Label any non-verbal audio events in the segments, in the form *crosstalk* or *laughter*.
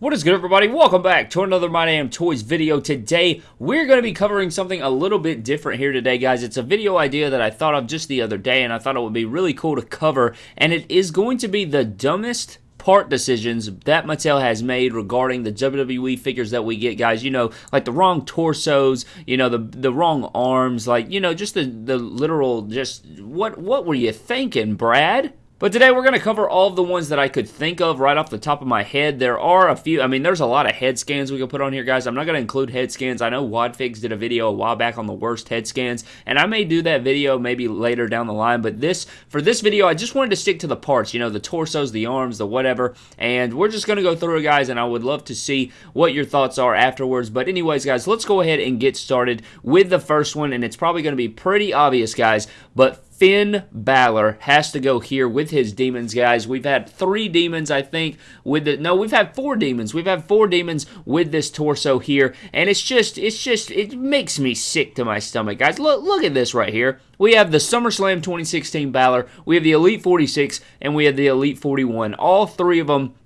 What is good everybody? Welcome back to another My Damn Toys video. Today, we're going to be covering something a little bit different here today, guys. It's a video idea that I thought of just the other day, and I thought it would be really cool to cover, and it is going to be the dumbest part decisions that Mattel has made regarding the WWE figures that we get, guys. You know, like the wrong torsos, you know, the the wrong arms, like, you know, just the, the literal, just, what, what were you thinking, Brad? But today we're going to cover all of the ones that I could think of right off the top of my head. There are a few, I mean, there's a lot of head scans we can put on here, guys. I'm not going to include head scans. I know Wadfigs did a video a while back on the worst head scans, and I may do that video maybe later down the line. But this, for this video, I just wanted to stick to the parts, you know, the torsos, the arms, the whatever. And we're just going to go through it, guys, and I would love to see what your thoughts are afterwards. But anyways, guys, let's go ahead and get started with the first one, and it's probably going to be pretty obvious, guys, but Finn Balor has to go here with his demons, guys. We've had three demons, I think, with the no, we've had four demons. We've had four demons with this torso here, and it's just, it's just, it makes me sick to my stomach, guys. Look, look at this right here. We have the SummerSlam 2016 Balor, we have the Elite 46, and we have the Elite 41. All three of them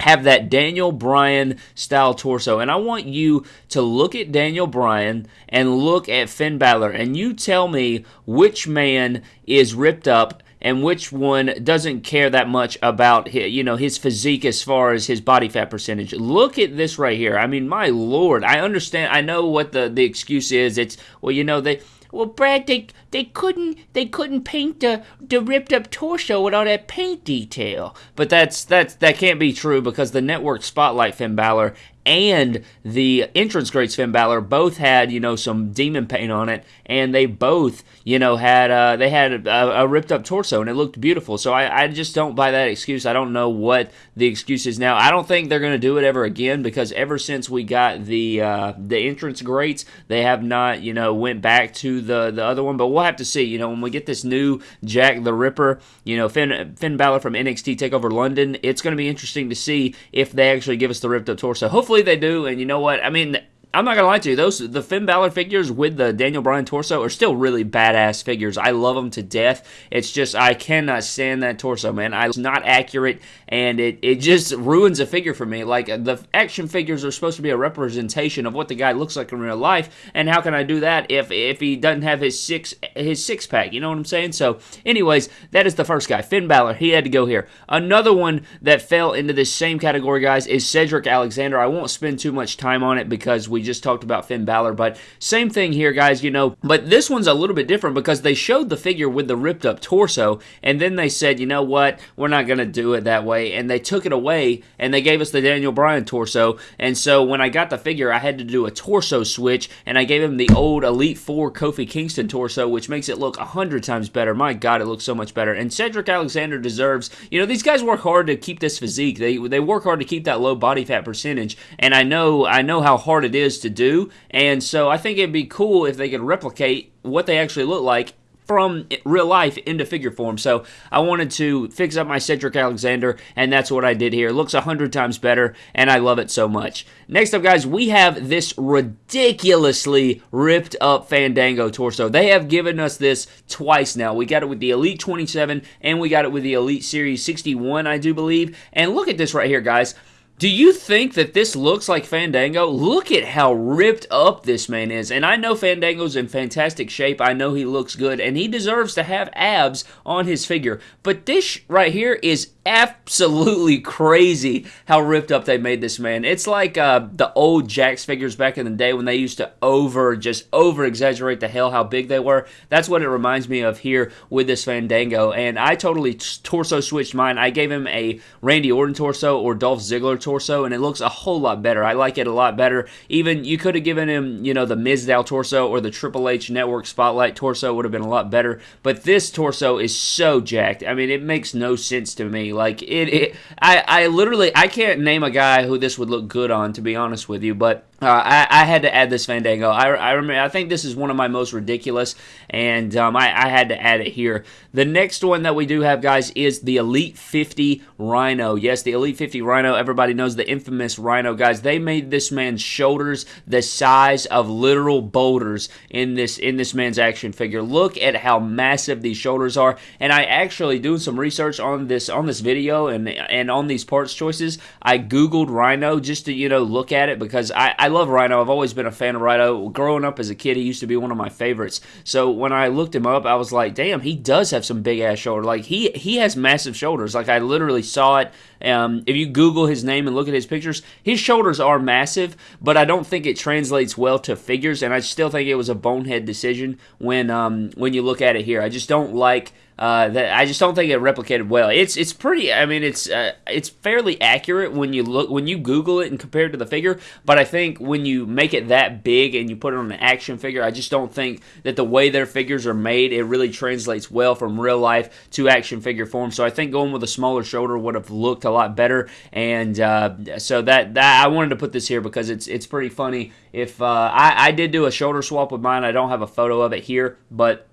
have that Daniel Bryan style torso. And I want you to look at Daniel Bryan and look at Finn Balor, and you tell me which man is ripped up and which one doesn't care that much about his, you know his physique as far as his body fat percentage. Look at this right here. I mean, my lord, I understand. I know what the the excuse is. It's well, you know they well, Brad, they they couldn't they couldn't paint the the ripped up torso with all that paint detail. But that's that's that can't be true because the network spotlight Finn Balor and the entrance greats Finn Balor both had you know some demon paint on it, and they both you know had uh, they had a, a, ripped up torso and it looked beautiful. So I, I just don't buy that excuse. I don't know what the excuse is now. I don't think they're going to do it ever again because ever since we got the uh, the entrance greats, they have not you know went back to the the other one. But we'll have to see. You know when we get this new Jack the Ripper, you know Finn Finn Balor from NXT Takeover London, it's going to be interesting to see if they actually give us the ripped up torso. Hopefully hopefully they do. And you know what? I mean, I'm not gonna lie to you; those the Finn Balor figures with the Daniel Bryan torso are still really badass figures. I love them to death. It's just I cannot stand that torso, man. I, it's not accurate, and it it just ruins a figure for me. Like the action figures are supposed to be a representation of what the guy looks like in real life, and how can I do that if if he doesn't have his six his six pack? You know what I'm saying? So, anyways, that is the first guy, Finn Balor. He had to go here. Another one that fell into this same category, guys, is Cedric Alexander. I won't spend too much time on it because we just talked about Finn Balor, but same thing here, guys, you know. But this one's a little bit different because they showed the figure with the ripped up torso, and then they said, you know what, we're not going to do it that way. And they took it away and they gave us the Daniel Bryan torso. And so when I got the figure, I had to do a torso switch, and I gave him the old Elite 4 Kofi Kingston torso, which makes it look a hundred times better. My God, it looks so much better. And Cedric Alexander deserves, you know, these guys work hard to keep this physique. They they work hard to keep that low body fat percentage, and I know I know how hard it is is to do. And so I think it'd be cool if they could replicate what they actually look like from real life into figure form. So I wanted to fix up my Cedric Alexander, and that's what I did here. It looks a hundred times better, and I love it so much. Next up, guys, we have this ridiculously ripped up Fandango torso. They have given us this twice now. We got it with the Elite 27, and we got it with the Elite Series 61, I do believe. And look at this right here, guys. Do you think that this looks like Fandango? Look at how ripped up this man is. And I know Fandango's in fantastic shape. I know he looks good, and he deserves to have abs on his figure. But this right here is absolutely *laughs* crazy how ripped up they made this man. It's like uh, the old Jakks figures back in the day when they used to over, just over exaggerate the hell how big they were. That's what it reminds me of here with this Fandango. And I totally torso switched mine. I gave him a Randy Orton torso or Dolph Ziggler torso torso, and it looks a whole lot better. I like it a lot better. Even you could have given him, you know, the Mizdow torso or the Triple H Network Spotlight torso would have been a lot better. But this torso is so jacked. I mean, it makes no sense to me. Like it, it I, I literally, I can't name a guy who this would look good on, to be honest with you. But Uh, I, I, had to add this Fandango. I, I remember. I think this is one of my most ridiculous, and um, I, I, had to add it here. The next one that we do have, guys, is the Elite 50 Rhino. Yes, the Elite 50 Rhino. Everybody knows the infamous Rhino, guys. They made this man's shoulders the size of literal boulders in this in this man's action figure. Look at how massive these shoulders are. And I actually doing some research on this on this video and and on these parts choices. I googled Rhino just to you know look at it because I, I love Rhino. I've always been a fan of Rhino. Growing up as a kid, he used to be one of my favorites. So when I looked him up, I was like, damn, he does have some big ass shoulder. Like he he has massive shoulders. Like I literally saw it. Um, if you Google his name and look at his pictures, his shoulders are massive, but I don't think it translates well to figures. And I still think it was a bonehead decision when um, when you look at it here. I just don't like uh, that I just don't think it replicated well. It's it's pretty. I mean, it's uh, it's fairly accurate when you look when you Google it and compare it to the figure. But I think when you make it that big and you put it on an action figure, I just don't think that the way their figures are made, it really translates well from real life to action figure form. So I think going with a smaller shoulder would have looked a lot better. And uh, so that that I wanted to put this here because it's it's pretty funny. If uh, I, I did do a shoulder swap with mine, I don't have a photo of it here, but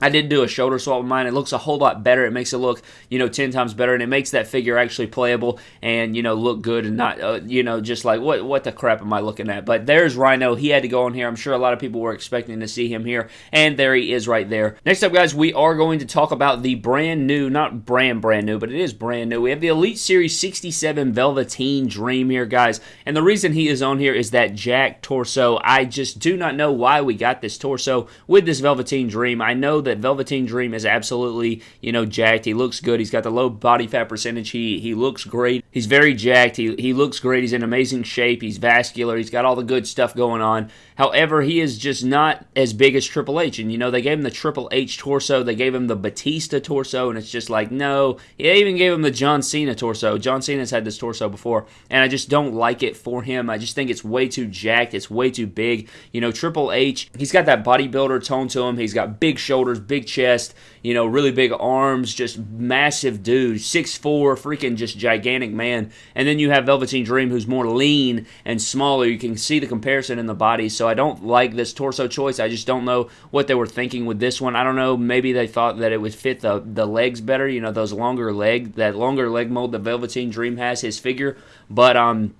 I did do a shoulder swap with mine. It looks a whole lot better. It makes it look, you know, 10 times better, and it makes that figure actually playable and, you know, look good and not, uh, you know, just like, what what the crap am I looking at? But there's Rhino. He had to go on here. I'm sure a lot of people were expecting to see him here, and there he is right there. Next up, guys, we are going to talk about the brand new, not brand brand new, but it is brand new. We have the Elite Series 67 Velveteen Dream here, guys. And the reason he is on here is that Jack torso. I just do not know why we got this torso with this Velveteen Dream. I know that that Velveteen Dream is absolutely, you know, jacked. He looks good. He's got the low body fat percentage. He he looks great. He's very jacked. He, he looks great. He's in amazing shape. He's vascular. He's got all the good stuff going on. However, he is just not as big as Triple H. And, you know, they gave him the Triple H torso. They gave him the Batista torso. And it's just like, no. They even gave him the John Cena torso. John Cena's had this torso before. And I just don't like it for him. I just think it's way too jacked. It's way too big. You know, Triple H, he's got that bodybuilder tone to him. He's got big shoulders, big chest, you know, really big arms, just massive dude, six four, freaking just gigantic man. And then you have Velveteen Dream, who's more lean and smaller. You can see the comparison in the body. So I don't like this torso choice. I just don't know what they were thinking with this one. I don't know. Maybe they thought that it would fit the the legs better. You know, those longer leg, that longer leg mold that Velveteen Dream has, his figure. But um,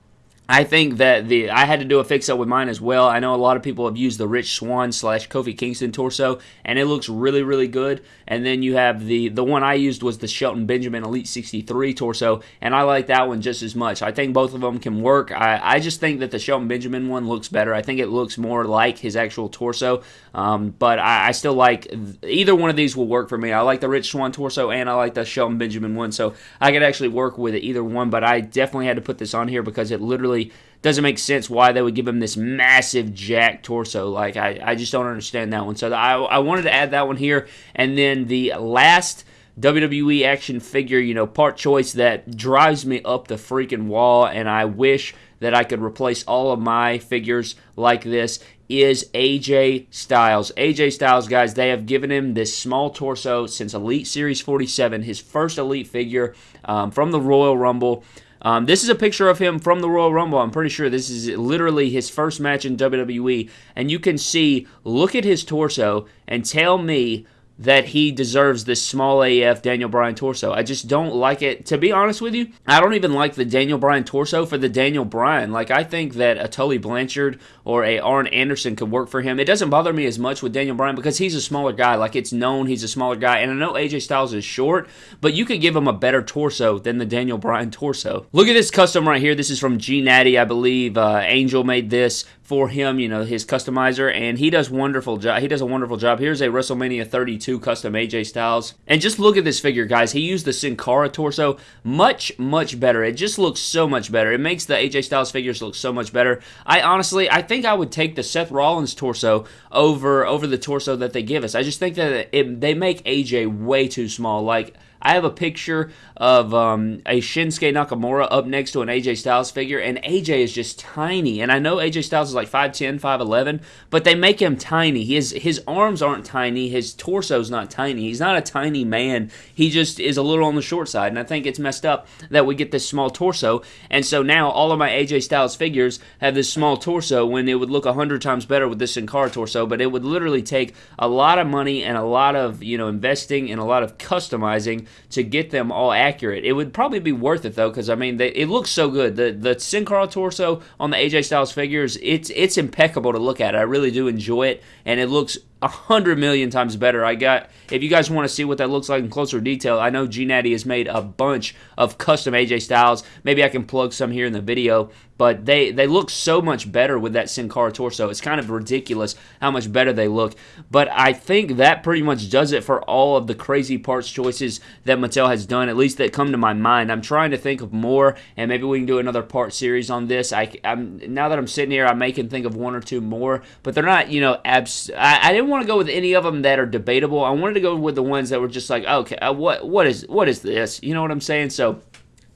I think that the I had to do a fix up with mine as well. I know a lot of people have used the Rich Swann slash Kofi Kingston torso, and it looks really really good. And then you have the the one I used was the Shelton Benjamin Elite 63 torso, and I like that one just as much. I think both of them can work. I, I just think that the Shelton Benjamin one looks better. I think it looks more like his actual torso. Um, but I, I still like either one of these will work for me. I like the Rich Swann torso, and I like the Shelton Benjamin one, so I could actually work with either one. But I definitely had to put this on here because it literally really doesn't make sense why they would give him this massive jack torso. Like I, I just don't understand that one. So I, I wanted to add that one here, and then the last. WWE action figure, you know, part choice that drives me up the freaking wall, and I wish that I could replace all of my figures like this is AJ Styles. AJ Styles, guys, they have given him this small torso since Elite Series 47, his first Elite figure um, from the Royal Rumble. Um, this is a picture of him from the Royal Rumble. I'm pretty sure this is literally his first match in WWE. And you can see, look at his torso and tell me that he deserves this small AF Daniel Bryan torso. I just don't like it. To be honest with you, I don't even like the Daniel Bryan torso for the Daniel Bryan. Like I think that a Tully Blanchard or a Arn Anderson could work for him. It doesn't bother me as much with Daniel Bryan because he's a smaller guy. Like it's known he's a smaller guy, and I know AJ Styles is short, but you could give him a better torso than the Daniel Bryan torso. Look at this custom right here. This is from G Natty, I believe. Uh, Angel made this for him, you know, his customizer, and he does wonderful job. He does a wonderful job. Here's a WrestleMania 32 custom AJ Styles, and just look at this figure, guys. He used the Sin Cara torso, much much better. It just looks so much better. It makes the AJ Styles figures look so much better. I honestly, I think I would take the Seth Rollins torso over over the torso that they give us. I just think that it, they make AJ way too small. Like I have a picture of um, a Shinsuke Nakamura up next to an AJ Styles figure, and AJ is just tiny. And I know AJ Styles is like 5'10, 5'11, but they make him tiny. His, his arms aren't tiny, his torso's not tiny. He's not a tiny man. He just is a little on the short side, and I think it's messed up that we get this small torso. And so now all of my AJ Styles figures have this small torso when it would look a hundred times better with this Sin Cara torso, but it would literally take a lot of money and a lot of you know investing and a lot of customizing to get them all accurate. It would probably be worth it though, because I mean, they, it looks so good. The the Sin Cara torso on the AJ Styles figures, it's it's impeccable to look at. I really do enjoy it, and it looks a hundred million times better. I got if you guys want to see what that looks like in closer detail, I know G Natty has made a bunch of custom AJ Styles. Maybe I can plug some here in the video, but they they look so much better with that Sin Cara torso. It's kind of ridiculous how much better they look. But I think that pretty much does it for all of the crazy parts choices that Mattel has done, at least that come to my mind. I'm trying to think of more, and maybe we can do another part series on this. I, am now that I'm sitting here, I may can think of one or two more, but they're not, you know, abs. I, I didn't want to go with any of them that are debatable. I wanted to go with the ones that were just like, okay, uh, what what is what is this? You know what I'm saying? So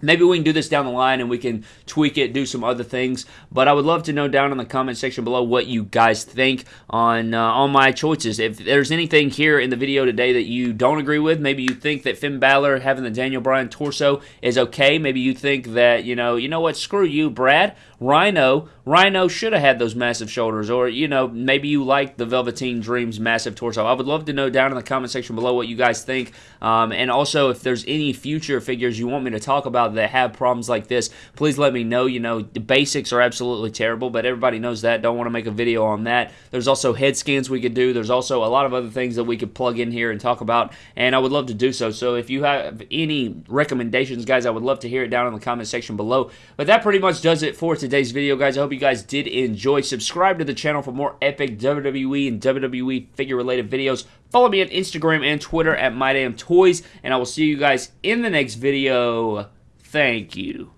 Maybe we can do this down the line and we can tweak it, do some other things. But I would love to know down in the comment section below what you guys think on uh, on my choices. If there's anything here in the video today that you don't agree with, maybe you think that Finn Balor having the Daniel Bryan torso is okay. Maybe you think that you know, you know what, screw you, Brad. Rhino, Rhino should have had those massive shoulders, or you know, maybe you like the Velveteen Dreams massive torso. I would love to know down in the comment section below what you guys think, um, and also if there's any future figures you want me to talk about that have problems like this, please let me know. You know, the basics are absolutely terrible, but everybody knows that. Don't want to make a video on that. There's also head scans we could do. There's also a lot of other things that we could plug in here and talk about, and I would love to do so. So if you have any recommendations, guys, I would love to hear it down in the comment section below. But that pretty much does it for today's video, guys. I hope you guys did enjoy. Subscribe to the channel for more epic WWE and WWE figure-related videos. Follow me on Instagram and Twitter at MyDamnToys, and I will see you guys in the next video. Thank you.